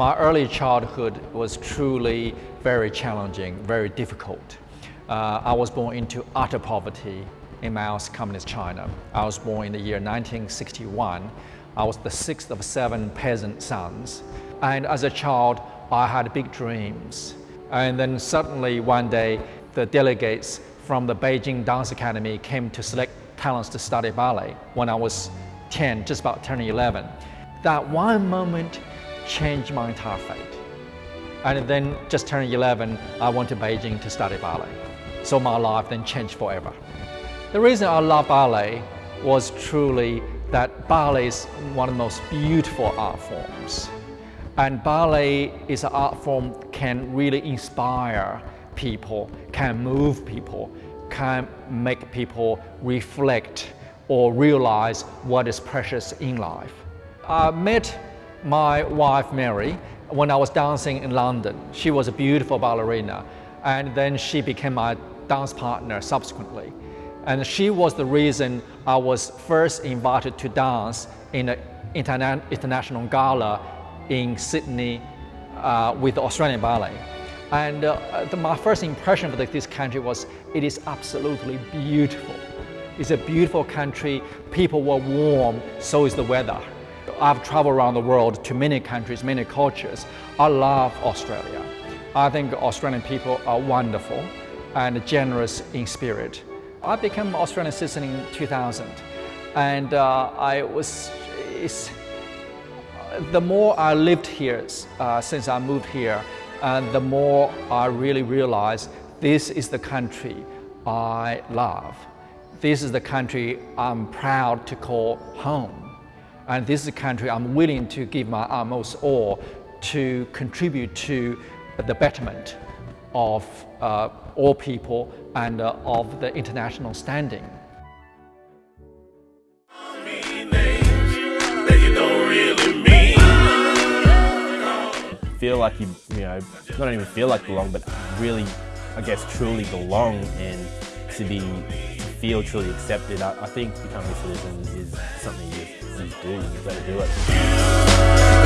My early childhood was truly very challenging, very difficult. Uh, I was born into utter poverty in Maoist Communist China. I was born in the year 1961. I was the sixth of seven peasant sons. And as a child, I had big dreams. And then suddenly one day, the delegates from the Beijing Dance Academy came to select talents to study ballet when I was 10, just about turning 11. That one moment changed my entire fate. And then just turning 11, I went to Beijing to study ballet. So my life then changed forever. The reason I love ballet was truly that ballet is one of the most beautiful art forms. And ballet is an art form can really inspire people, can move people, can make people reflect or realize what is precious in life. I met my wife Mary when I was dancing in London. She was a beautiful ballerina and then she became my dance partner subsequently. And she was the reason I was first invited to dance in an interna international gala in Sydney uh, with the Australian Ballet. And uh, the, my first impression of this country was it is absolutely beautiful. It's a beautiful country, people were warm, so is the weather. I've traveled around the world to many countries, many cultures. I love Australia. I think Australian people are wonderful and generous in spirit. I became Australian citizen in 2000 and uh, I was, the more I lived here uh, since I moved here, and the more I really realized this is the country I love. This is the country I'm proud to call home. And this is a country I'm willing to give my utmost all to contribute to the betterment of uh, all people and uh, of the international standing. feel like you, you know, not even feel like belong, but really, I guess, truly belong and to be, feel truly accepted. I, I think becoming a citizen is something you you do, you've got to do it.